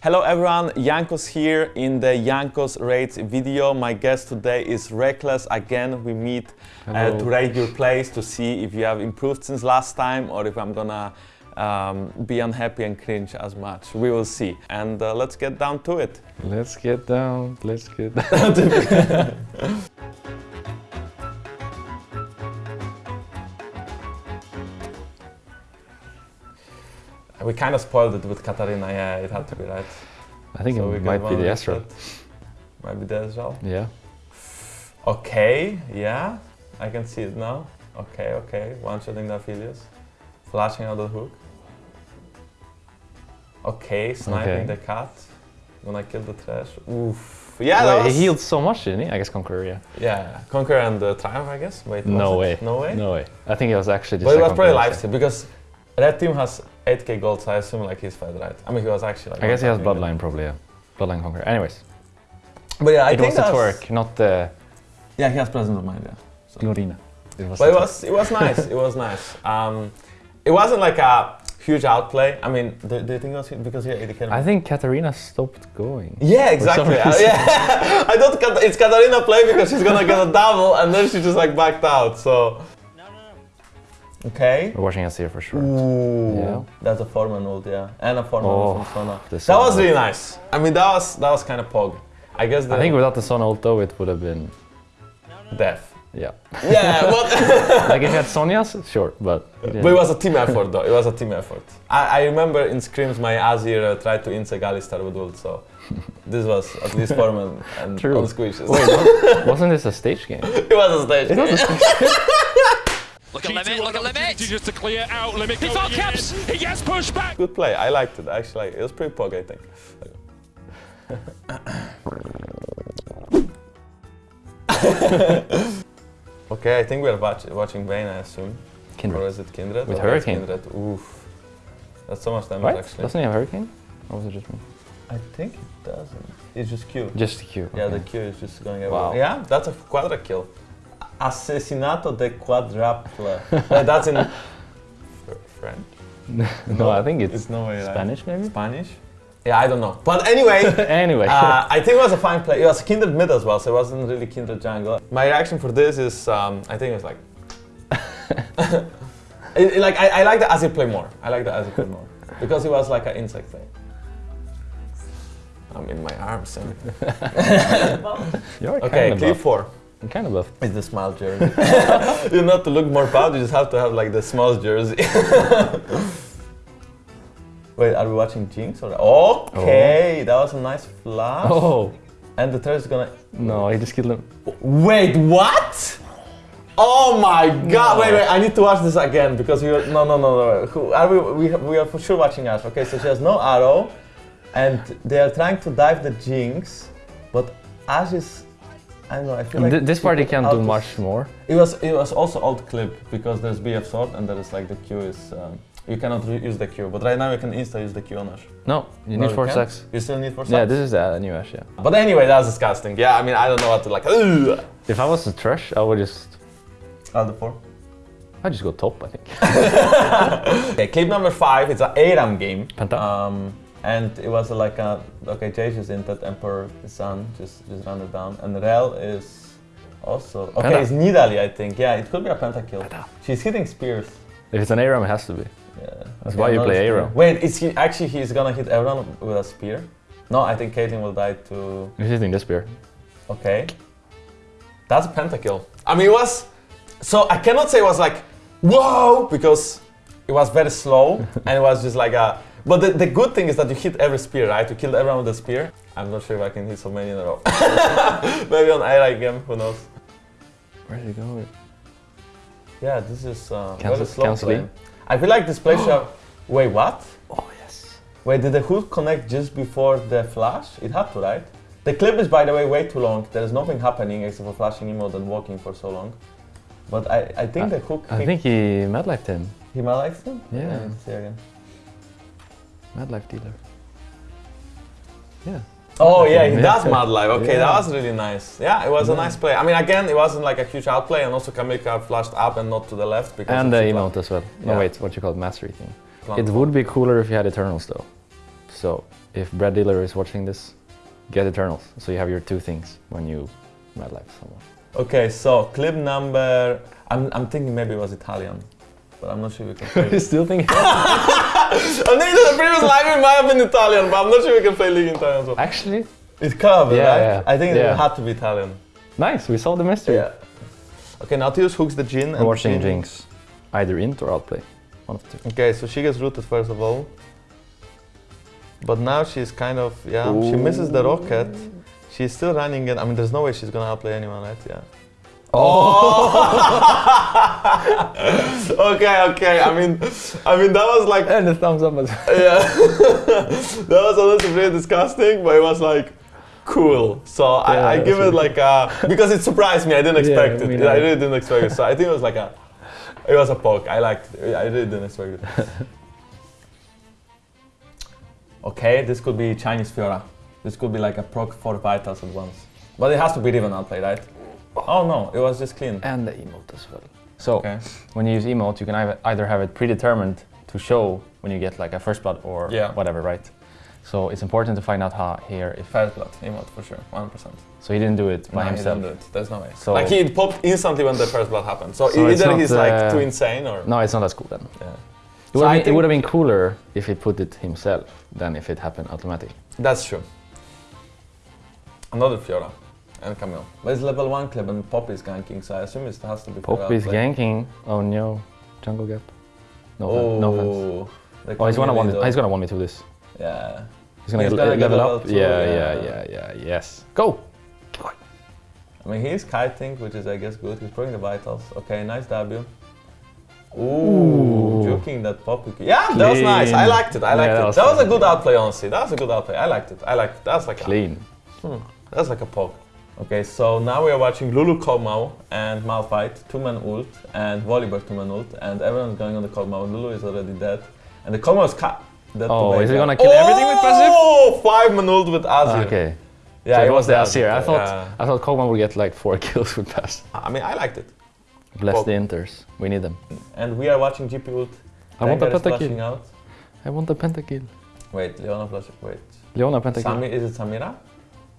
Hello everyone, Jankos here in the Jankos Rates video. My guest today is Rekkles. Again, we meet uh, to rate your plays to see if you have improved since last time or if I'm gonna um, be unhappy and cringe as much. We will see. And uh, let's get down to it. Let's get down, let's get down. We kind of spoiled it with Katarina, yeah, it had to be right. I think So it might be the with Might be the as well. Yeah. Okay, yeah, I can see it now. Okay, okay, one shotting the Aphelios. Flashing out the hook. Okay, sniping Okay. the cat. Gonna kill the trash. Oof. Yeah, Wait, was, he healed so much, didn't he? I guess Conqueror, yeah. Yeah, Conquer and uh, Triumph, I guess. Wait, No it? way. No way? No way. I think it was actually just But it was probably Conqueror, lifesteal because Red Team has 8k gold, so I assume like he's fed, right? I mean, he was actually like. I guess he has Bloodline probably, yeah. Bloodline Conqueror. Anyways. But yeah, I it think was the twerk, not the Yeah, he has presence of mind, yeah. So. Glorina. It was But it was it was nice. it was nice. Um, it wasn't like a huge outplay. I mean, do, do you think it was because he had 80k? I think Katarina stopped going. yeah, exactly. Uh, yeah, I thought it's Katarina play because she's gonna get a double, and then she just like backed out. So. Okay. We're watching us here for sure. Ooh, Yeah. that's a Foreman ult, yeah, and a Foreman Oh, from Sona. That was really nice. I mean, that was that was kind of pog. I guess the I think without the Son ult though, it would have been, death. yeah. Yeah, but like if you had Sonya's, sure, but... But it was a team effort though, it was a team effort. I, I remember in scrims my Azir uh, tried to insec Alistar with ult, so this was at least Foreman and True. on squishes. Wait, wasn't this a stage game? it was a stage. Look at limit, look at limit. Just to clear out limit. He going fought in. caps. He gets pushed back. Good play, I liked it actually. It was pretty pog, I think. okay, I think we're watch watching Vayne, I assume. Or Kindred. is it Kindred? With Hurricane. Kindred. Oof. That's so much damage Right? actually. Doesn't he have Hurricane? Or was it just me? I think it doesn't. It's just Q. Just Q. Yeah, the okay. Q is just going everywhere. Wow. Yeah, that's a quadra kill. Assassinato de Quadrapla. uh, that's in French. no, no, I think it's, it's no way Spanish, like, maybe? Spanish? Yeah, I don't know. But anyway, anyway, uh, I think it was a fine play. It was Kindred Mid as well, so it wasn't really Kindred Jungle. My reaction for this is, um, I think like... it, it, like I, I like the Azir play more. I like the Azir play more. Because it was like an insect thing. I'm in my arms. And okay, clip 4 kind of buff. It's the small jersey. you not to look more proud, you just have to have like the small jersey. Wait, are we watching Jinx or? Okay, oh. that was a nice flash. Oh, And the third is gonna. no, he just killed him. Wait, what? Oh my god! Wait, wait, I need to watch this again because we are. No, no, no, no. Who are we? We, we are for sure watching Ash. Okay, so she has no arrow, and they are trying to dive the Jinx, but Ash is. I don't know. I feel like Th- this part he put can't do much more. It was it was also alt clip because there's BF sword and there is like the Q is um, you cannot use the Q, but right now you can insta use the Q on Ash. No, you No, need four can't? stacks. You still need four Yeah, stacks? this is the new Ash, yeah. But anyway, that's disgusting. Yeah, I mean I don't know what to like. Ugh. If I was a trash, I would just... I'll do four. I'd just go top, I think. Okay, clip number five. It's a ARAM game. Penta. Um, and it was like a okay, Jay just in that Emperor Sun just just ran it down, and Rel is also okay. Penta. It's Nidalee, I think. Yeah, it could be a pentakill. Penta. She's hitting spears. If it's an ARAM, it has to be. Yeah. That's why you play. Aero. Wait, is he actually he's gonna hit everyone with a spear? No, I think Caitlyn will die to. He's hitting this spear. Okay. That's a pentakill. I mean, it was. So I cannot say it was like, whoa, because it was very slow and it was just like a. But the, the good thing is that you hit every spear, right? You killed everyone with a spear. I'm not sure if I can hit so many in a row. Maybe on AI game, who knows? Where's he going? Yeah, this is uh, Cancel- very slow I feel like this should have. Wait, what? Oh, yes. Wait, did the hook connect just before the flash? It had to, right? The clip is, by the way, way too long. There is nothing happening except for flashing emote and walking for so long. But I, I think the hook. I think he mad him. he like him. Yeah. I need to see again. Mad life dealer. Yeah. Oh yeah, he Yeah. does mad live. Okay, that was really nice. Yeah, it was a nice play. I mean, again, it wasn't like a huge outplay, and also Kamika flashed up and not to the left because. And the emote as well. No, Yeah. wait, what you call it, mastery thing. plan- It would be cooler if you had Eternals though. So, if Brad Diller is watching this, get Eternals. So you have your two things when you Madlife someone. Okay, so clip number. I'm, I'm thinking maybe it was Italian, but I'm not sure we can play. You still think? I think that the previous live it might have been Italian, but I'm not sure we can play League in Italian. So. Actually, It could, Yeah, right? yeah. I think Yeah. it had to be Italian. nice. We solved the mystery. Yeah. Okay, Nautilus hooks the Jin. We're and watching Jin- Jinx, either int or outplay. One of the two. Okay, so she gets rooted first of all. But now she's kind of, yeah, she misses the rocket. She's still running it. I mean, there's no way she's gonna outplay anyone, right? Yeah. Oh! Okay, okay. I mean, I mean that was like, And a thumbs up. as- well. yeah, that was honestly really disgusting, but it was like cool. So I, I give it like a because it surprised me. I didn't expect me it. neither. I really didn't expect it. So I think it was like a, it was a poke. I liked. It. I really didn't expect it. okay, this could be Chinese Fiora. This could be like a proc four vitals at once. But it has to be Riven outplay, right? Oh no, it was just clean. and the emote as well. So Okay. when you use emote, you can either- either have it predetermined to show when you get like a first blood or Yeah. whatever, right? So it's important to find out how here if. First blood, emote for sure, 100%. So he didn't do it by No, he himself. didn't do it. There's no way. So- like he popped instantly when the first blood happened. So, So either he's like uh, too insane or No, it's not as cool then. yeah. It So would, I have been, it would have been cooler if he put it himself than if it happened automatically. That's true. Another Fiora and Camille. But it's level one club and Pop is ganking, so I assume it has to be. Fiora Pop is ganking. Oh no, jungle gap. No, offense. no oh, offense. Oh, he's gonna want. though. He's gonna want me to this. Yeah. He's gonna, He's gonna get level level up. two, yeah, yeah. yeah, yeah, yeah, Yes. Go. I mean, he's kiting, which is, I guess, good. He's throwing the vitals. Okay, nice W. Ooh, joking that pop. Yeah, that was nice. I liked it. I liked Yeah, it. that was That was a good outplay, honestly. That was a good outplay. I liked it. I liked it. That's like a, Clean. Hmm. That's like a poke. Okay, so now we are watching Lulu Kog'Maw and Malphite, two-man ult, and Volibear two-man ult, and everyone's going on the Kog'Maw. Lulu is already dead, and the Kog'Maw is cut. Oh, is he gonna kill everything with passive? Oh, five-man ult with Azir. Ah, okay. Yeah, so it was the that. Azir. I thought Yeah. I thought Kog'Maw would get like four kills with pass. I mean, I liked it. Bless Pog. the inters. We need them. And we are watching GP ult. I want the pentakill. out. I want the pentakill. Wait, Leona flash. Wait. Leona pentakill. Sami, is it Samira?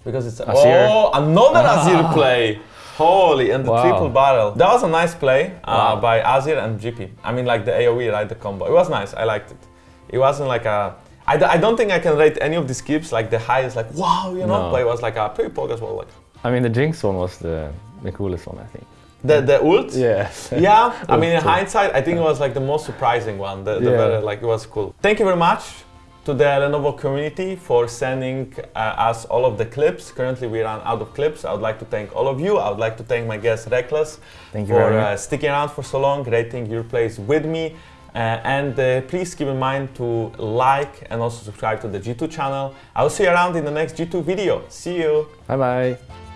Because it's Azir. oh another Azir play. Holy and the Wow. triple barrel. That was a nice play uh, Wow. by Azir and GP. I mean like the AOE, right? The combo. It was nice. I liked it. It wasn't like a. I, d- I don't think I can rate any of these skips like the highest like wow you know No. but it was like a pretty poke as well like I mean, the Jinx one was the, the coolest one, I think. the the ult Yeah. yeah I mean in hindsight I think it was like the most surprising one the, the Yeah. very, like it was cool thank you very much to the Lenovo community for sending uh, us all of the clips currently we ran out of clips I would like to thank all of you I would like to thank my guest Rekkles Thank you for uh, sticking around for so long rating your plays with me uh, and uh, please keep in mind to like and also subscribe to the G2 channel. I will see you around in the next G2 video. See you! Bye bye.